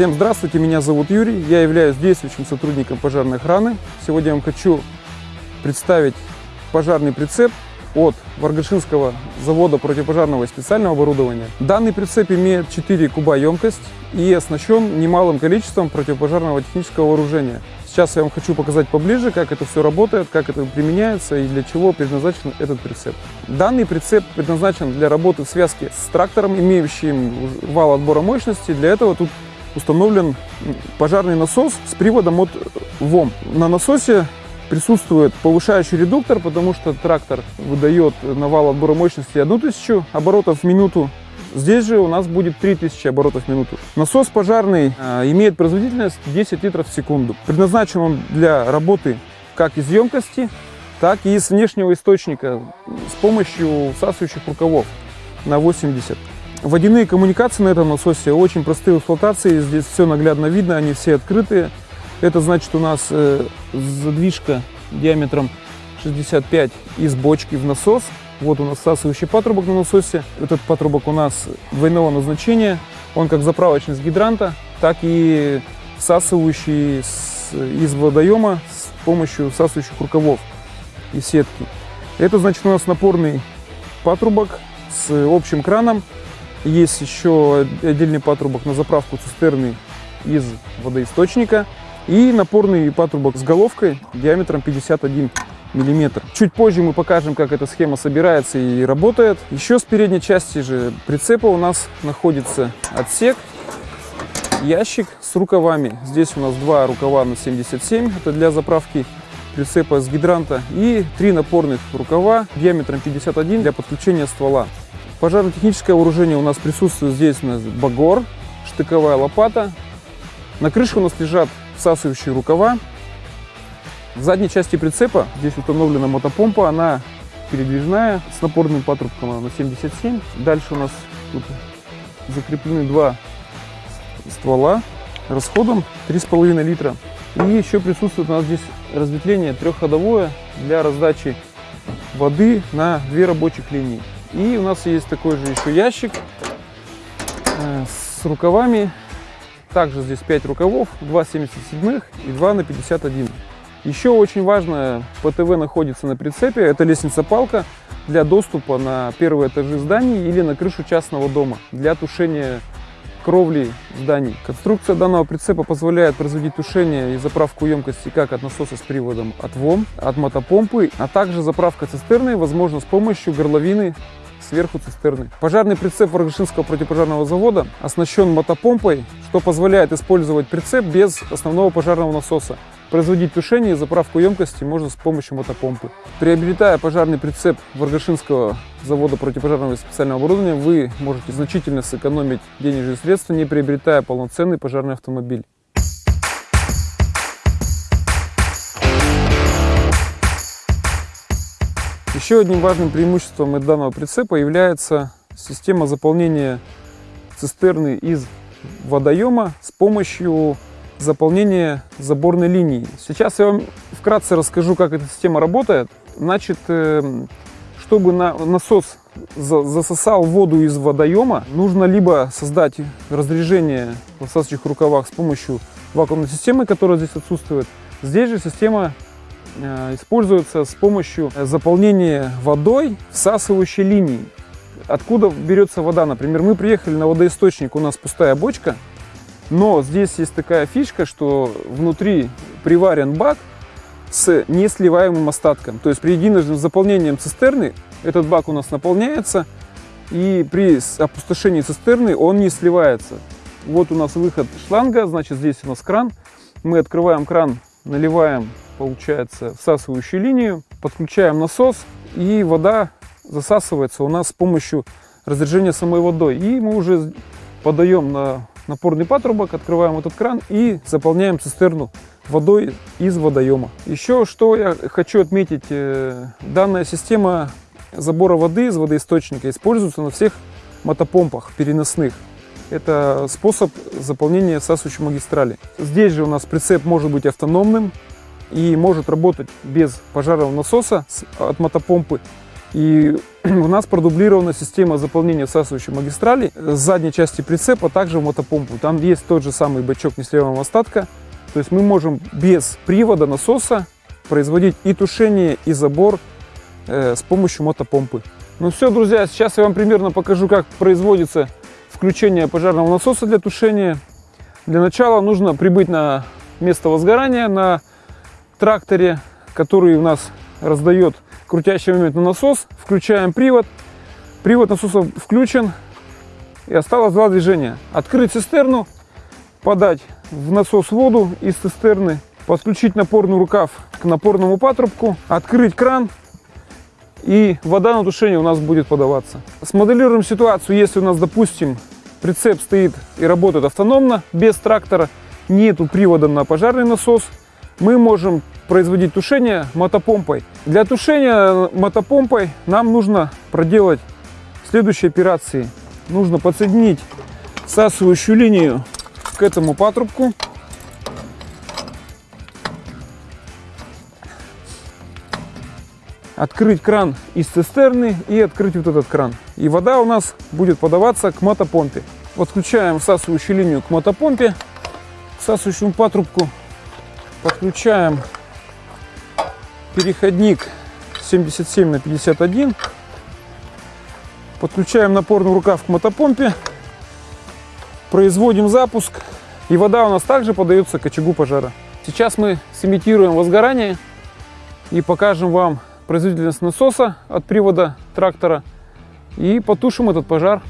Всем здравствуйте, меня зовут Юрий, я являюсь действующим сотрудником пожарной охраны. Сегодня я вам хочу представить пожарный прицеп от Варгашинского завода противопожарного и специального оборудования. Данный прицеп имеет 4 куба емкость и оснащен немалым количеством противопожарного технического вооружения. Сейчас я вам хочу показать поближе, как это все работает, как это применяется и для чего предназначен этот прицеп. Данный прицеп предназначен для работы в связке с трактором, имеющим вал отбора мощности. Для этого тут установлен пожарный насос с приводом от ВОМ. На насосе присутствует повышающий редуктор, потому что трактор выдает на вал отбора мощности 1000 оборотов в минуту. Здесь же у нас будет 3000 оборотов в минуту. Насос пожарный э, имеет производительность 10 литров в секунду. Предназначен он для работы как из емкости, так и из внешнего источника с помощью всасывающих рукавов на 80. Водяные коммуникации на этом насосе очень простые в эксплуатации. Здесь все наглядно видно, они все открытые. Это значит у нас э, задвижка диаметром 65 из бочки в насос. Вот у нас всасывающий патрубок на насосе. Этот патрубок у нас двойного назначения. Он как заправочный с гидранта, так и всасывающий с, из водоема с помощью всасывающих рукавов и сетки. Это значит у нас напорный патрубок с общим краном. Есть еще отдельный патрубок на заправку цистерны из водоисточника и напорный патрубок с головкой диаметром 51 миллиметр. Чуть позже мы покажем, как эта схема собирается и работает. Еще с передней части же прицепа у нас находится отсек, ящик с рукавами. Здесь у нас два рукава на 77, это для заправки прицепа с гидранта, и три напорных рукава диаметром 51 для подключения ствола. Пожарно-техническое вооружение у нас присутствует здесь у нас багор, штыковая лопата. На крыше у нас лежат всасывающие рукава. В задней части прицепа здесь установлена мотопомпа, она передвижная с напорным патрубком на 77. Дальше у нас тут закреплены два ствола расходом 3,5 литра. И еще присутствует у нас здесь разветвление трехходовое для раздачи воды на две рабочих линии. И у нас есть такой же еще ящик э, с рукавами также здесь 5 рукавов, 2 77 и 2 на 51. Еще очень важно, ПТВ находится на прицепе, это лестница-палка для доступа на первые этажи зданий или на крышу частного дома для тушения кровли зданий. Конструкция данного прицепа позволяет производить тушение и заправку емкости как от насоса с приводом от ВОМ, от мотопомпы, а также заправка цистерны возможно с помощью горловины сверху цистерны. Пожарный прицеп Варгашинского противопожарного завода оснащен мотопомпой, что позволяет использовать прицеп без основного пожарного насоса. Производить тушение и заправку емкости можно с помощью мотопомпы. Приобретая пожарный прицеп Варгашинского завода противопожарного и специального оборудования, вы можете значительно сэкономить денежные средства, не приобретая полноценный пожарный автомобиль. Еще одним важным преимуществом данного прицепа является система заполнения цистерны из водоема с помощью заполнения заборной линии. Сейчас я вам вкратце расскажу, как эта система работает. Значит, э, чтобы насос засосал воду из водоема, нужно либо создать разрежение в насосочных рукавах с помощью вакуумной системы, которая здесь отсутствует. Здесь же система используется с помощью заполнения водой всасывающей линии. Откуда берется вода? Например, мы приехали на водоисточник, у нас пустая бочка, но здесь есть такая фишка, что внутри приварен бак с несливаемым остатком. То есть при единожды заполнением цистерны этот бак у нас наполняется, и при опустошении цистерны он не сливается. Вот у нас выход шланга, значит здесь у нас кран. Мы открываем кран, наливаем получается всасывающую линию, подключаем насос и вода засасывается у нас с помощью разрежения самой водой. И мы уже подаем на напорный патрубок, открываем этот кран и заполняем цистерну водой из водоема. Еще что я хочу отметить, э, данная система забора воды из водоисточника используется на всех мотопомпах переносных. Это способ заполнения всасывающей магистрали. Здесь же у нас прицеп может быть автономным, и может работать без пожарного насоса от мотопомпы. И у нас продублирована система заполнения всасывающей магистрали с задней части прицепа, также в мотопомпу. Там есть тот же самый бачок несливаемого остатка. То есть мы можем без привода насоса производить и тушение, и забор э, с помощью мотопомпы. Ну все, друзья, сейчас я вам примерно покажу, как производится включение пожарного насоса для тушения. Для начала нужно прибыть на место возгорания на тракторе, который у нас раздает крутящий момент на насос. Включаем привод. Привод насоса включен. И осталось два движения. Открыть цистерну, подать в насос воду из цистерны, подключить напорный рукав к напорному патрубку, открыть кран и вода на тушение у нас будет подаваться. Смоделируем ситуацию, если у нас, допустим, прицеп стоит и работает автономно, без трактора, нету привода на пожарный насос, мы можем производить тушение мотопомпой. Для тушения мотопомпой нам нужно проделать следующие операции. Нужно подсоединить всасывающую линию к этому патрубку. Открыть кран из цистерны и открыть вот этот кран. И вода у нас будет подаваться к мотопомпе. Подключаем всасывающую линию к мотопомпе, всасывающему патрубку. Подключаем переходник 77 на 51. Подключаем напорный рукав к мотопомпе. Производим запуск. И вода у нас также подается к очагу пожара. Сейчас мы сымитируем возгорание и покажем вам производительность насоса от привода трактора и потушим этот пожар.